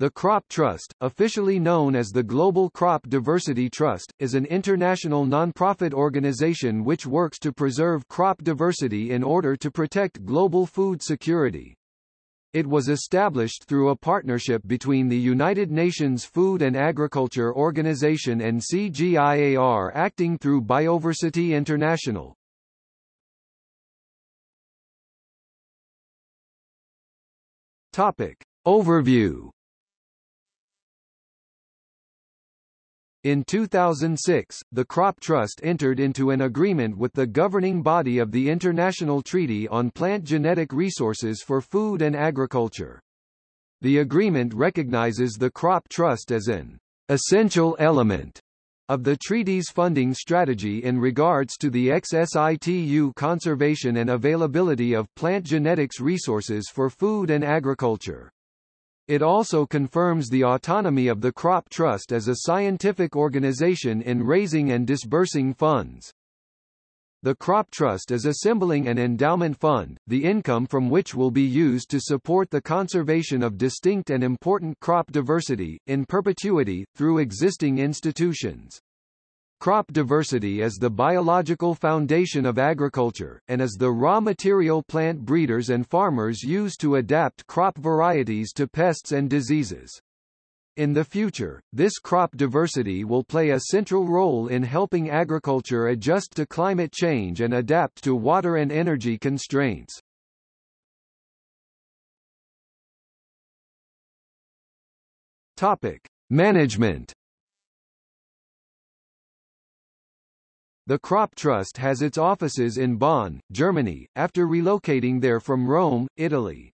The Crop Trust, officially known as the Global Crop Diversity Trust, is an international nonprofit organization which works to preserve crop diversity in order to protect global food security. It was established through a partnership between the United Nations Food and Agriculture Organization and CGIAR acting through Bioversity International. Topic. Overview In 2006, the Crop Trust entered into an agreement with the governing body of the International Treaty on Plant Genetic Resources for Food and Agriculture. The agreement recognizes the Crop Trust as an essential element of the treaty's funding strategy in regards to the ex-situ conservation and availability of plant genetics resources for food and agriculture. It also confirms the autonomy of the Crop Trust as a scientific organization in raising and disbursing funds. The Crop Trust is assembling an endowment fund, the income from which will be used to support the conservation of distinct and important crop diversity, in perpetuity, through existing institutions. Crop diversity is the biological foundation of agriculture, and is the raw material plant breeders and farmers use to adapt crop varieties to pests and diseases. In the future, this crop diversity will play a central role in helping agriculture adjust to climate change and adapt to water and energy constraints. Topic: Management The Crop Trust has its offices in Bonn, Germany, after relocating there from Rome, Italy.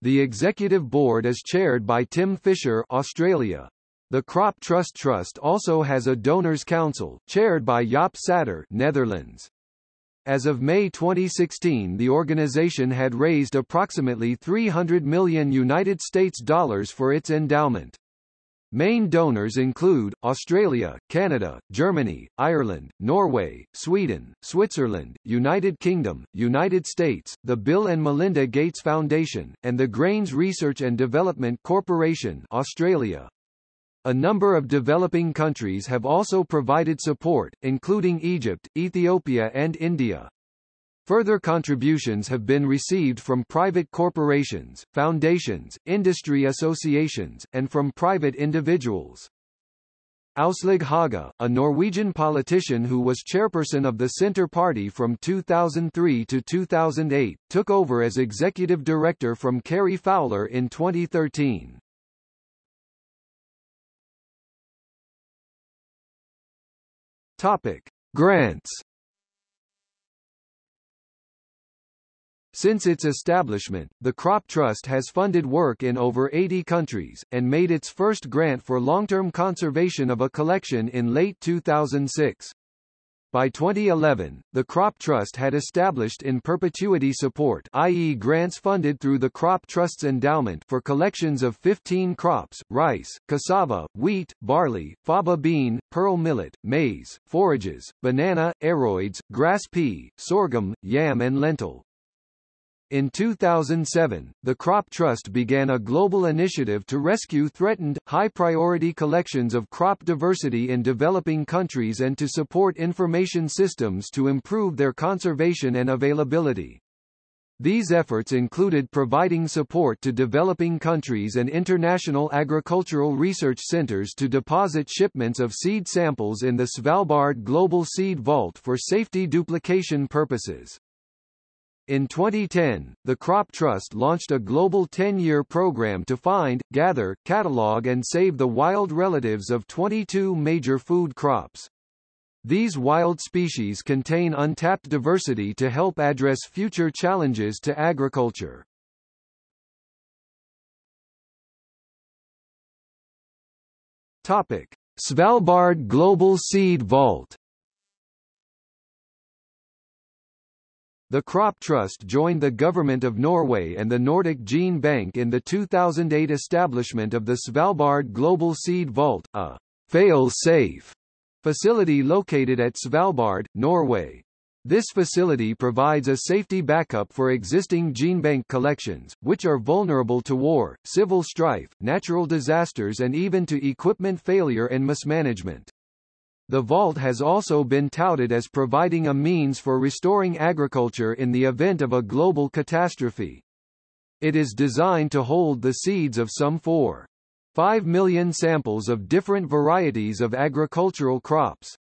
The executive board is chaired by Tim Fischer, Australia. The Crop Trust Trust also has a donors council, chaired by Jaap Sater Netherlands. As of May 2016 the organization had raised approximately 300 million United States dollars for its endowment. Main donors include, Australia, Canada, Germany, Ireland, Norway, Sweden, Switzerland, United Kingdom, United States, the Bill and Melinda Gates Foundation, and the Grains Research and Development Corporation Australia. A number of developing countries have also provided support, including Egypt, Ethiopia and India. Further contributions have been received from private corporations, foundations, industry associations, and from private individuals. Aslaug Haga, a Norwegian politician who was chairperson of the Centre Party from 2003 to 2008, took over as executive director from Cary Fowler in 2013. Topic: Grants Since its establishment, the Crop Trust has funded work in over 80 countries, and made its first grant for long-term conservation of a collection in late 2006. By 2011, the Crop Trust had established in perpetuity support i.e. grants funded through the Crop Trust's endowment for collections of 15 crops, rice, cassava, wheat, barley, faba bean, pearl millet, maize, forages, banana, aroids, grass pea, sorghum, yam and lentil. In 2007, the Crop Trust began a global initiative to rescue threatened, high-priority collections of crop diversity in developing countries and to support information systems to improve their conservation and availability. These efforts included providing support to developing countries and international agricultural research centers to deposit shipments of seed samples in the Svalbard Global Seed Vault for safety duplication purposes. In 2010, the Crop Trust launched a global 10-year program to find, gather, catalog and save the wild relatives of 22 major food crops. These wild species contain untapped diversity to help address future challenges to agriculture. Topic: Svalbard Global Seed Vault The Crop Trust joined the Government of Norway and the Nordic Gene Bank in the 2008 establishment of the Svalbard Global Seed Vault, a fail-safe facility located at Svalbard, Norway. This facility provides a safety backup for existing GeneBank collections, which are vulnerable to war, civil strife, natural disasters and even to equipment failure and mismanagement. The vault has also been touted as providing a means for restoring agriculture in the event of a global catastrophe. It is designed to hold the seeds of some 4. 5 million samples of different varieties of agricultural crops.